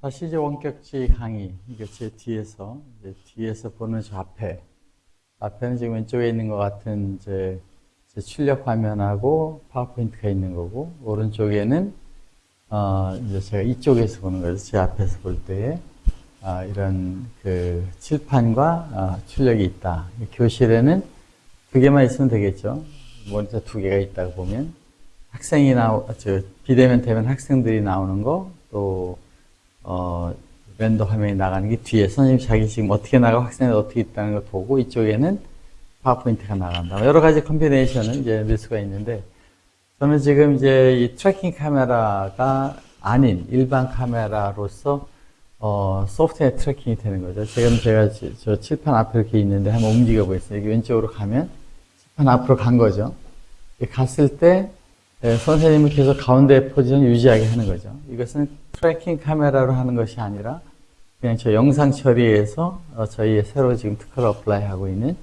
다시 이제 원격지 강의, 이게 제 뒤에서, 이제 뒤에서 보는 저 앞에, 앞에는 지금 왼쪽에 있는 것 같은 이제 제 출력 화면하고 파워포인트가 있는 거고, 오른쪽에는, 어, 이제 제가 이쪽에서 보는 거죠. 제 앞에서 볼 때에, 아, 이런 그 칠판과 아, 출력이 있다. 교실에는 두 개만 있으면 되겠죠. 모니터 두 개가 있다고 보면, 학생이 나오, 저, 비대면 되면 학생들이 나오는 거, 또, 어, render 화면이 나가는 게 뒤에 선생님이 자기 지금 어떻게 나가고 학생이 어떻게 있다는 걸 보고 이쪽에는 파워포인트가 나간다. 여러 가지 combination은 이제 넣을 수가 있는데 저는 지금 이제 이 tracking 카메라가 아닌 일반 카메라로서 어, 소프트웨어 tracking이 되는 거죠. 지금 제가 저 칠판 앞에 이렇게 있는데 한번 움직여 보겠습니다. 여기 왼쪽으로 가면 칠판 앞으로 간 거죠. 갔을 때 네, 선생님은 계속 가운데 포지션 유지하게 하는 거죠. 이것은 tracking 카메라로 하는 것이 아니라 그냥 저 영상 처리에서 어, 저희의 새로 지금 특허를 apply 하고 있는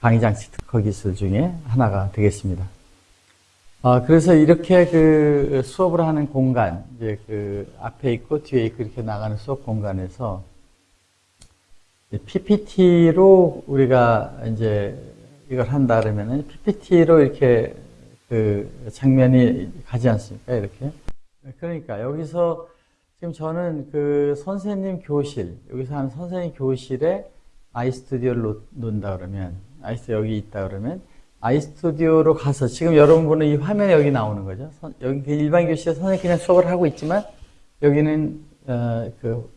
강의장치 특허 기술 중에 하나가 되겠습니다. 어, 그래서 이렇게 그 수업을 하는 공간, 이제 그 앞에 있고 뒤에 있고 이렇게 나가는 수업 공간에서 PPT로 우리가 이제 이걸 한다 그러면은 PPT로 이렇게 그 장면이 가지 않습니까? 이렇게. 그러니까 여기서 지금 저는 그 선생님 교실, 여기서 하는 선생님 교실에 아이스튜디오를 놓는다 그러면, 아이스튜디오 여기 있다 그러면, 아이스튜디오로 가서 지금 여러분 보는 이 화면이 여기 나오는 거죠. 여기 그 일반 교실에 선생님 그냥 수업을 하고 있지만, 여기는, 어, 그,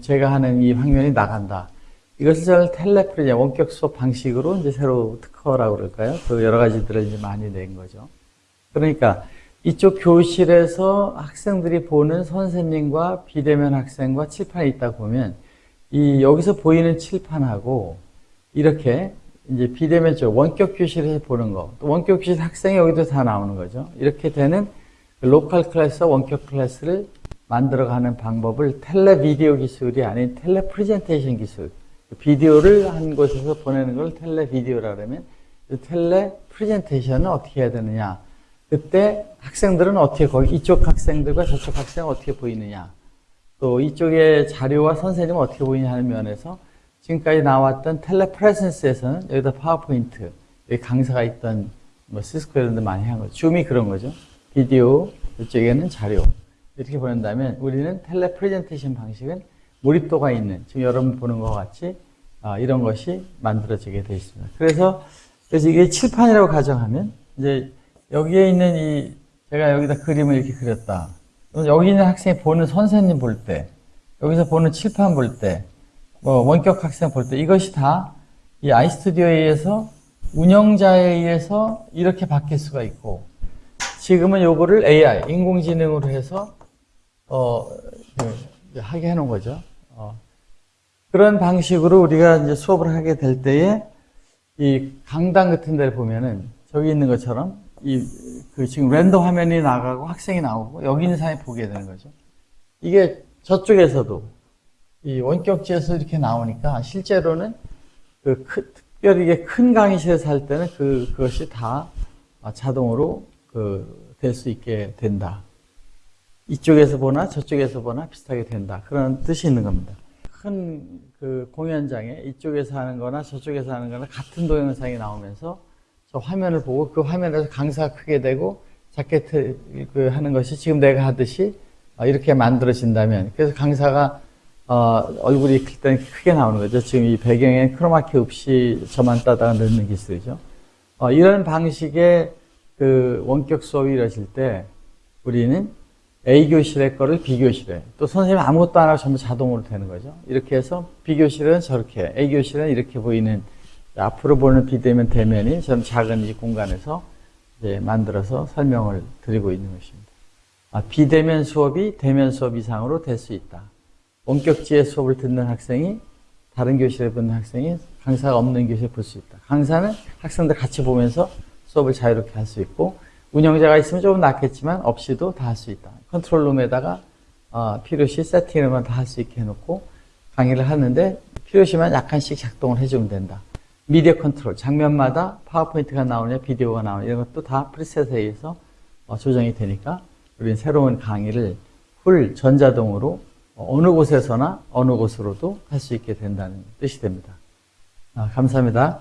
제가 하는 이 화면이 나간다. 이것을 저는 텔레프리제 원격 수업 방식으로 이제 새로 특허라고 그럴까요? 그 여러 가지들을 이제 많이 낸 거죠. 그러니까 이쪽 교실에서 학생들이 보는 선생님과 비대면 학생과 칠판이 있다 보면 이 여기서 보이는 칠판하고 이렇게 이제 비대면 쪽 원격 교실에서 보는 거, 또 원격 교실 학생이 여기도 다 나오는 거죠. 이렇게 되는 그 local class와 원격 class를 만들어가는 방법을 tele video 기술이 아닌 tele presentation 기술 비디오를 한 곳에서 보내는 걸 tele video라 그러면 tele presentation은 어떻게 해야 되느냐? 그때 학생들은 어떻게 거기 이쪽 학생들과 저쪽 학생은 어떻게 보이느냐? 또 이쪽의 자료와 선생님은 어떻게 보이냐 하는 면에서 지금까지 나왔던 telepresence에서는 여기다 파워포인트 여기 강사가 있던 뭐 시스코 이런 데 많이 한 거죠. 줌이 그런 거죠. 비디오 이쪽에는 자료. 이렇게 보낸다면 우리는 텔레 프레젠테이션 방식은 몰입도가 있는 지금 여러분 보는 것 같이 아, 이런 것이 만들어지게 되어 있습니다. 그래서 그래서 이게 칠판이라고 가정하면 이제 여기에 있는 이 제가 여기다 그림을 이렇게 그렸다. 여기 있는 학생이 보는 선생님 볼 때, 여기서 보는 칠판 볼 때, 뭐 원격 학생 볼 때 이것이 다 이 아이스튜디오에 의해서 운영자에 의해서 이렇게 바뀔 수가 있고 지금은 요거를 AI 인공지능으로 해서 어 그, 하게 해놓은 거죠. 어, 그런 방식으로 우리가 이제 수업을 하게 될 때에 이 강당 같은 데를 보면은 저기 있는 것처럼 이 그 지금 랜더 화면이 나가고 학생이 나오고 여기 있는 사람이 보게 되는 거죠. 이게 저쪽에서도 이 원격지에서 이렇게 나오니까 실제로는 그 큰, 특별히 큰 강의실에서 할 때는 그 그것이 다 자동으로 그 될 수 있게 된다. 이쪽에서 보나 저쪽에서 보나 비슷하게 된다. 그런 뜻이 있는 겁니다. 큰 그 공연장에 이쪽에서 하는 거나 저쪽에서 하는 거나 같은 동영상이 나오면서 저 화면을 보고 그 화면에서 강사가 크게 되고 작게 그 하는 것이 지금 내가 하듯이 이렇게 만들어진다면 그래서 강사가 어, 얼굴이 클 때는 크게 나오는 거죠. 지금 이 배경에 크로마키 없이 저만 따다가 넣는 기술이죠. 어, 이런 방식의 그 원격 수업이 이루어질 때 우리는 A교실의 거를 B교실에 또 선생님 아무것도 안 하고 전부 자동으로 되는 거죠. 이렇게 해서 B교실은 저렇게 A교실은 이렇게 보이는 앞으로 보는 비대면 대면이 저는 작은 이 공간에서 만들어서 설명을 드리고 있는 것입니다. 아, 비대면 수업이 대면 수업 이상으로 될 수 있다. 원격지의 수업을 듣는 학생이 다른 교실에 듣는 학생이 강사가 없는 교실에 볼 수 있다. 강사는 학생들 같이 보면서 수업을 자유롭게 할 수 있고 운영자가 있으면 조금 낫겠지만 없이도 다 할 수 있다. 컨트롤룸에다가 어, 필요시 세팅을만 다 할 수 있게 해놓고 강의를 하는데 필요시만 약간씩 작동을 해주면 된다. 미디어 컨트롤, 장면마다 파워포인트가 나오냐 비디오가 나오냐 이런 것도 다 preset에 의해서 어, 조정이 되니까 우리는 새로운 강의를 풀 전자동으로 어느 곳에서나 어느 곳으로도 할 수 있게 된다는 뜻이 됩니다. 아, 감사합니다.